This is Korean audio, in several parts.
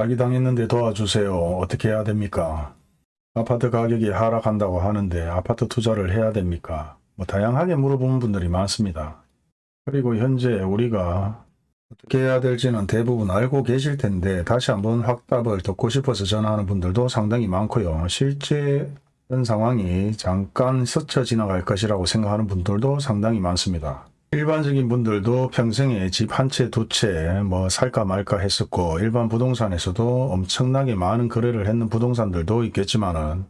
사기당했는데 도와주세요. 어떻게 해야 됩니까? 아파트 가격이 하락한다고 하는데 아파트 투자를 해야 됩니까? 뭐 다양하게 물어보는 분들이 많습니다. 그리고 현재 우리가 어떻게 해야 될지는 대부분 알고 계실 텐데 다시 한번 확답을 듣고 싶어서 전화하는 분들도 상당히 많고요. 실제 현 상황이 잠깐 스쳐 지나갈 것이라고 생각하는 분들도 상당히 많습니다. 일반적인 분들도 평생에 집 한 채, 두 채 뭐 살까 말까 했었고 일반 부동산에서도 엄청나게 많은 거래를 했는 부동산들도 있겠지만은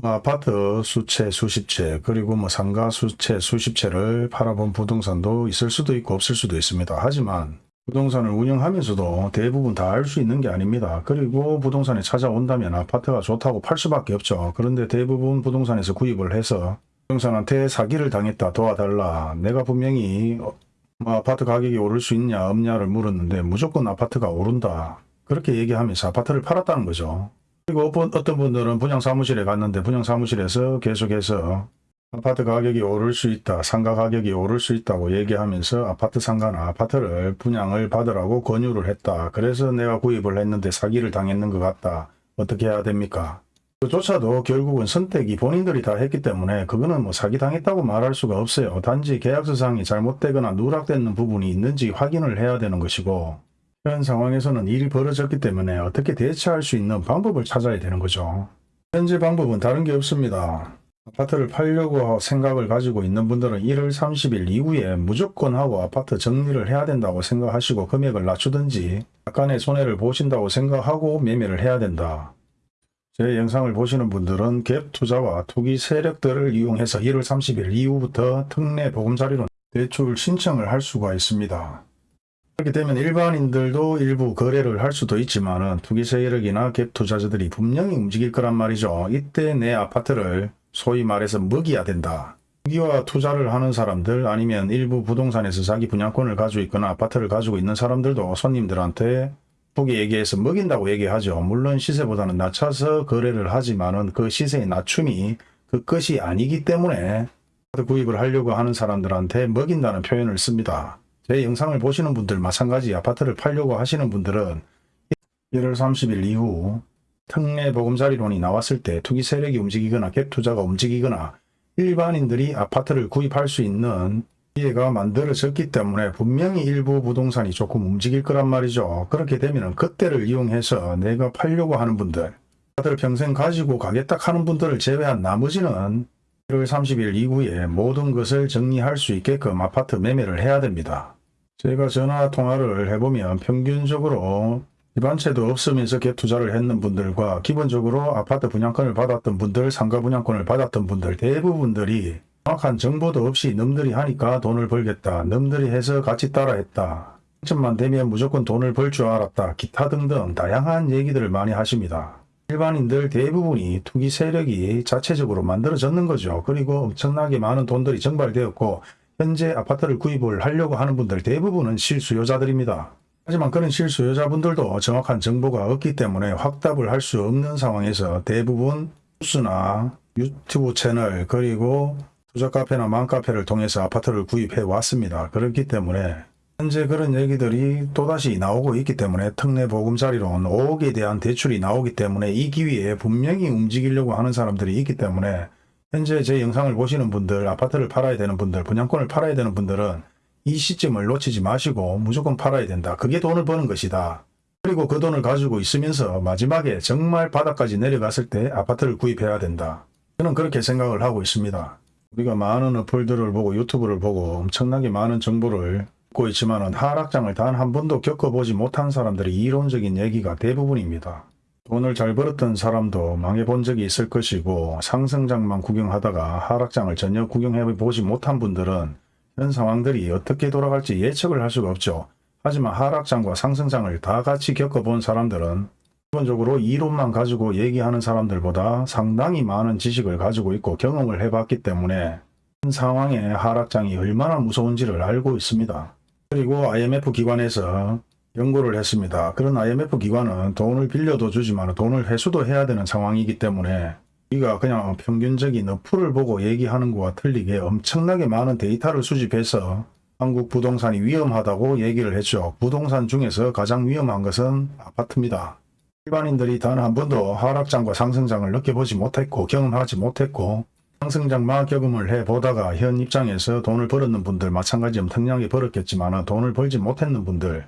뭐 아파트 수채, 수십 채, 그리고 뭐 상가 수채, 수십 채를 팔아본 부동산도 있을 수도 있고 없을 수도 있습니다. 하지만 부동산을 운영하면서도 대부분 다 알 수 있는 게 아닙니다. 그리고 부동산에 찾아온다면 아파트가 좋다고 팔 수밖에 없죠. 그런데 대부분 부동산에서 구입을 해서 부동산한테 사기를 당했다 도와달라. 내가 분명히 어, 뭐 아파트 가격이 오를 수 있냐 없냐를 물었는데 무조건 아파트가 오른다. 그렇게 얘기하면서 아파트를 팔았다는 거죠. 그리고 어떤 어떤 분들은 분양사무실에 갔는데 분양사무실에서 계속해서 아파트 가격이 오를 수 있다, 상가 가격이 오를 수 있다고 얘기하면서 아파트 상가나 아파트를 분양을 받으라고 권유를 했다. 그래서 내가 구입을 했는데 사기를 당했는 것 같다. 어떻게 해야 됩니까? 그조차도 결국은 선택이 본인들이 다 했기 때문에 그거는 뭐 사기당했다고 말할 수가 없어요. 단지 계약서상이 잘못되거나 누락되는 부분이 있는지 확인을 해야 되는 것이고 현 상황에서는 일이 벌어졌기 때문에 어떻게 대처할 수 있는 방법을 찾아야 되는 거죠. 현재 방법은 다른 게 없습니다. 아파트를 팔려고 생각을 가지고 있는 분들은 1월 30일 이후에 무조건 하고 아파트 정리를 해야 된다고 생각하시고 금액을 낮추든지 약간의 손해를 보신다고 생각하고 매매를 해야 된다. 제 영상을 보시는 분들은 갭 투자와 투기 세력들을 이용해서 1월 30일 이후부터 특례 보금자리로 대출 신청을 할 수가 있습니다. 그렇게 되면 일반인들도 일부 거래를 할 수도 있지만 투기 세력이나 갭 투자자들이 분명히 움직일 거란 말이죠. 이때 내 아파트를 소위 말해서 먹여야 된다. 투기와 투자를 하는 사람들 아니면 일부 부동산에서 자기 분양권을 가지고 있거나 아파트를 가지고 있는 사람들도 손님들한테 투기 얘기해서 먹인다고 얘기하죠. 물론 시세보다는 낮춰서 거래를 하지만은 그 시세의 낮춤이 그 끝이 아니기 때문에 구입을 하려고 하는 사람들한테 먹인다는 표현을 씁니다. 제 영상을 보시는 분들 마찬가지 아파트를 팔려고 하시는 분들은 1월 30일 이후 특례 보금자리론이 나왔을 때 투기 세력이 움직이거나 갭 투자가 움직이거나 일반인들이 아파트를 구입할 수 있는 기회가 만들어졌기 때문에 분명히 일부 부동산이 조금 움직일 거란 말이죠. 그렇게 되면 그때를 이용해서 내가 팔려고 하는 분들 아파트를 평생 가지고 가겠다 하는 분들을 제외한 나머지는 1월 30일 이후에 모든 것을 정리할 수 있게끔 아파트 매매를 해야 됩니다. 제가 전화 통화를 해보면 평균적으로 집안채도 없으면서 갭 투자를 했는 분들과 기본적으로 아파트 분양권을 받았던 분들, 상가 분양권을 받았던 분들 대부분들이 정확한 정보도 없이 놈들이 하니까 돈을 벌겠다. 놈들이 해서 같이 따라했다. 당첨만 되면 무조건 돈을 벌 줄 알았다. 기타 등등 다양한 얘기들을 많이 하십니다. 일반인들 대부분이 투기 세력이 자체적으로 만들어졌는 거죠. 그리고 엄청나게 많은 돈들이 정발되었고 현재 아파트를 구입을 하려고 하는 분들 대부분은 실수요자들입니다. 하지만 그런 실수요자분들도 정확한 정보가 없기 때문에 확답을 할 수 없는 상황에서 대부분 뉴스나 유튜브 채널 그리고 투자 카페나 맘카페를 통해서 아파트를 구입해 왔습니다. 그렇기 때문에 현재 그런 얘기들이 또다시 나오고 있기 때문에 특례 보금자리론 5억에 대한 대출이 나오기 때문에 이 기회에 분명히 움직이려고 하는 사람들이 있기 때문에 현재 제 영상을 보시는 분들 아파트를 팔아야 되는 분들 분양권을 팔아야 되는 분들은 이 시점을 놓치지 마시고 무조건 팔아야 된다. 그게 돈을 버는 것이다. 그리고 그 돈을 가지고 있으면서 마지막에 정말 바닥까지 내려갔을 때 아파트를 구입해야 된다. 저는 그렇게 생각을 하고 있습니다. 우리가 많은 어플들을 보고 유튜브를 보고 엄청나게 많은 정보를 듣고 있지만 하락장을 단 한 번도 겪어보지 못한 사람들의 이론적인 얘기가 대부분입니다. 돈을 잘 벌었던 사람도 망해본 적이 있을 것이고 상승장만 구경하다가 하락장을 전혀 구경해보지 못한 분들은 현 상황들이 어떻게 돌아갈지 예측을 할 수가 없죠. 하지만 하락장과 상승장을 다 같이 겪어본 사람들은 기본적으로 이론만 가지고 얘기하는 사람들보다 상당히 많은 지식을 가지고 있고 경험을 해봤기 때문에 현 상황의 하락장이 얼마나 무서운지를 알고 있습니다. 그리고 IMF 기관에서 연구를 했습니다. 그런 IMF 기관은 돈을 빌려도 주지만 돈을 회수도 해야 되는 상황이기 때문에 우리가 그냥 평균적인 어플을 보고 얘기하는 것과 틀리게 엄청나게 많은 데이터를 수집해서 한국 부동산이 위험하다고 얘기를 했죠. 부동산 중에서 가장 위험한 것은 아파트입니다. 일반인들이 단 한 번도 하락장과 상승장을 느껴보지 못했고 경험하지 못했고 상승장만 경험을 해보다가 현 입장에서 돈을 벌었는 분들 마찬가지 엄청나게 벌었겠지만 돈을 벌지 못했는 분들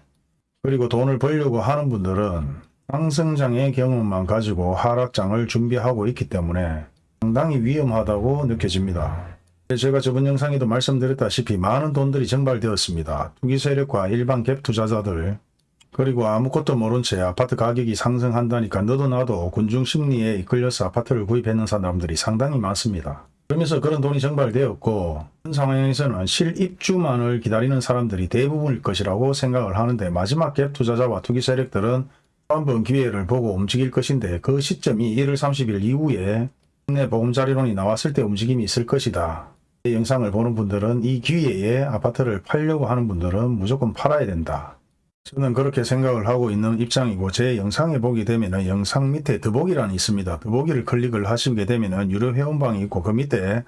그리고 돈을 벌려고 하는 분들은 상승장의 경험만 가지고 하락장을 준비하고 있기 때문에 상당히 위험하다고 느껴집니다. 제가 저번 영상에도 말씀드렸다시피 많은 돈들이 증발되었습니다. 투기 세력과 일반 갭 투자자들 그리고 아무것도 모른 채 아파트 가격이 상승한다니까 너도 나도 군중 심리에 이끌려서 아파트를 구입했는 사람들이 상당히 많습니다. 그러면서 그런 돈이 증발되었고 현 상황에서는 실입주만을 기다리는 사람들이 대부분일 것이라고 생각을 하는데 마지막 갭 투자자와 투기 세력들은 한번 기회를 보고 움직일 것인데 그 시점이 1월 30일 이후에 국내 보금자리론이 나왔을 때 움직임이 있을 것이다. 이 영상을 보는 분들은 이 기회에 아파트를 팔려고 하는 분들은 무조건 팔아야 된다. 저는 그렇게 생각을 하고 있는 입장이고 제 영상에 보게 되면 영상 밑에 더보기란이 있습니다. 더보기를 클릭을 하시게 되면 유료 회원방이 있고 그 밑에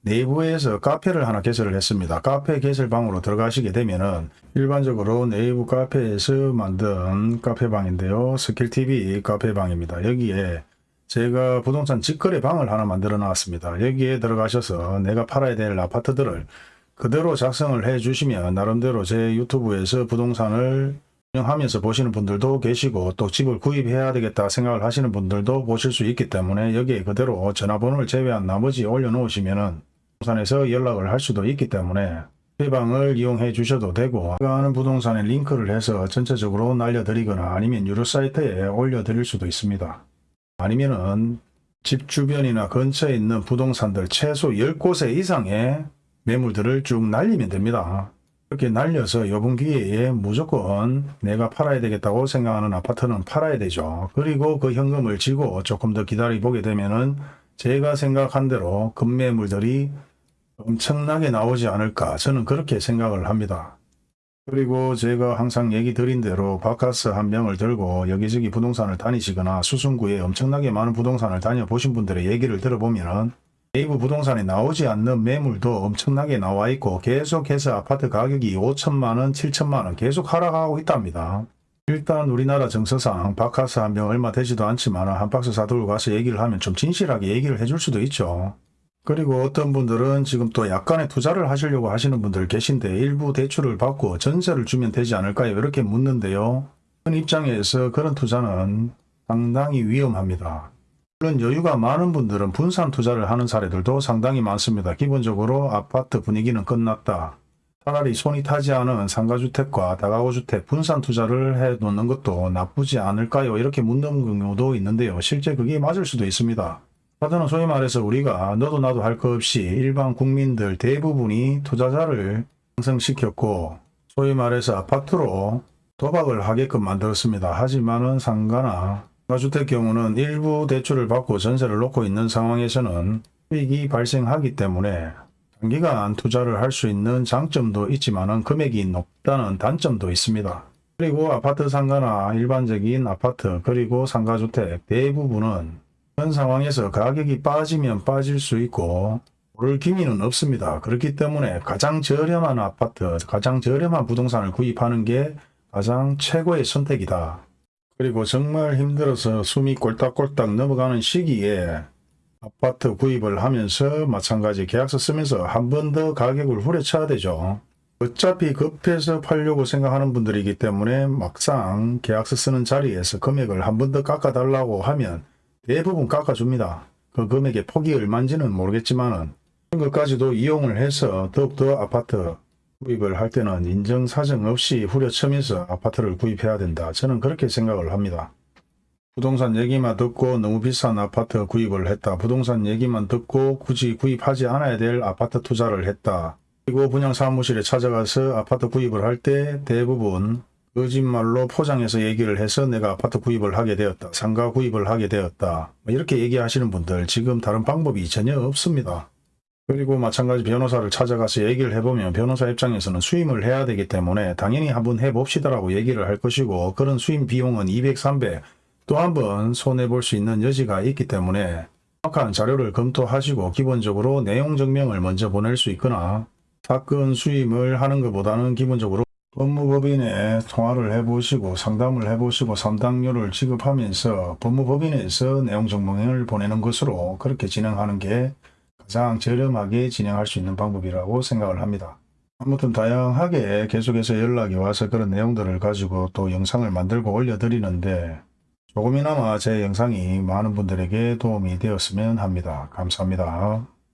내부에서 카페를 하나 개설을 했습니다. 카페 개설방으로 들어가시게 되면은 일반적으로 네이버 카페에서 만든 카페방인데요. 스킬TV 카페방입니다. 여기에 제가 부동산 직거래 방을 하나 만들어 놨습니다. 여기에 들어가셔서 내가 팔아야 될 아파트들을 그대로 작성을 해 주시면 나름대로 제 유튜브에서 부동산을 운영하면서 보시는 분들도 계시고 또 집을 구입해야 되겠다 생각을 하시는 분들도 보실 수 있기 때문에 여기에 그대로 전화번호를 제외한 나머지 올려놓으시면 은 부동산에서 연락을 할 수도 있기 때문에 해방을 이용해 주셔도 되고 하는 부동산에 링크를 해서 전체적으로 날려드리거나 아니면 유료 사이트에 올려드릴 수도 있습니다. 아니면은 집 주변이나 근처에 있는 부동산들 최소 10곳에 이상의 매물들을 쭉 날리면 됩니다. 이렇게 날려서 요번 기회에 무조건 내가 팔아야 되겠다고 생각하는 아파트는 팔아야 되죠. 그리고 그 현금을 쥐고 조금 더 기다려 보게 되면은 제가 생각한 대로 급매물들이 엄청나게 나오지 않을까 저는 그렇게 생각을 합니다. 그리고 제가 항상 얘기 드린 대로 바카스 한 명을 들고 여기저기 부동산을 다니시거나 수승구에 엄청나게 많은 부동산을 다녀보신 분들의 얘기를 들어보면은 네이버 부동산에 나오지 않는 매물도 엄청나게 나와 있고 계속해서 아파트 가격이 5천만원, 7천만원 계속 하락하고 있답니다. 일단 우리나라 정서상 바카스 한 병 얼마 되지도 않지만 한 박스 사들고 가서 얘기를 하면 좀 진실하게 얘기를 해줄 수도 있죠. 그리고 어떤 분들은 지금 또 약간의 투자를 하시려고 하시는 분들 계신데 일부 대출을 받고 전세를 주면 되지 않을까요? 이렇게 묻는데요. 그런 입장에서 그런 투자는 상당히 위험합니다. 물론 여유가 많은 분들은 분산 투자를 하는 사례들도 상당히 많습니다. 기본적으로 아파트 분위기는 끝났다. 차라리 손이 타지 않은 상가주택과 다가구주택 분산 투자를 해 놓는 것도 나쁘지 않을까요? 이렇게 묻는 경우도 있는데요. 실제 그게 맞을 수도 있습니다. 아파트는 소위 말해서 우리가 너도 나도 할 것 없이 일반 국민들 대부분이 투자자를 상승시켰고 소위 말해서 아파트로 도박을 하게끔 만들었습니다. 하지만은 상가나 가주택 경우는 일부 대출을 받고 전세를 놓고 있는 상황에서는 수익이 발생하기 때문에 단기간 투자를 할 수 있는 장점도 있지만 금액이 높다는 단점도 있습니다. 그리고 아파트 상가나 일반적인 아파트 그리고 상가주택 대부분은 현 상황에서 가격이 빠지면 빠질 수 있고 오를 기미는 없습니다. 그렇기 때문에 가장 저렴한 아파트, 가장 저렴한 부동산을 구입하는 게 가장 최고의 선택이다. 그리고 정말 힘들어서 숨이 꼴딱꼴딱 넘어가는 시기에 아파트 구입을 하면서 마찬가지 계약서 쓰면서 한 번 더 가격을 후려쳐야 되죠. 어차피 급해서 팔려고 생각하는 분들이기 때문에 막상 계약서 쓰는 자리에서 금액을 한 번 더 깎아달라고 하면 대부분 깎아줍니다. 그 금액의 폭이 얼마인지는 모르겠지만 은 그런 것까지도 이용을 해서 더욱더 아파트 구입을 할 때는 인정사정 없이 후려치면서 아파트를 구입해야 된다. 저는 그렇게 생각을 합니다. 부동산 얘기만 듣고 너무 비싼 아파트 구입을 했다. 부동산 얘기만 듣고 굳이 구입하지 않아야 될 아파트 투자를 했다. 그리고 분양사무실에 찾아가서 아파트 구입을 할 때 대부분 거짓말로 포장해서 얘기를 해서 내가 아파트 구입을 하게 되었다. 상가 구입을 하게 되었다. 뭐 이렇게 얘기하시는 분들 지금 다른 방법이 전혀 없습니다. 그리고 마찬가지 변호사를 찾아가서 얘기를 해보면 변호사 입장에서는 수임을 해야 되기 때문에 당연히 한번 해봅시다라고 얘기를 할 것이고 그런 수임 비용은 200, 300 또 한번 손해볼 수 있는 여지가 있기 때문에 정확한 자료를 검토하시고 기본적으로 내용 증명을 먼저 보낼 수 있거나 사건 수임을 하는 것보다는 기본적으로 법무법인에 통화를 해보시고 상담을 해보시고 상담료를 지급하면서 법무법인에서 내용 정보를 보내는 것으로 그렇게 진행하는 게 가장 저렴하게 진행할 수 있는 방법이라고 생각을 합니다. 아무튼 다양하게 계속해서 연락이 와서 그런 내용들을 가지고 또 영상을 만들고 올려드리는데 조금이나마 제 영상이 많은 분들에게 도움이 되었으면 합니다. 감사합니다.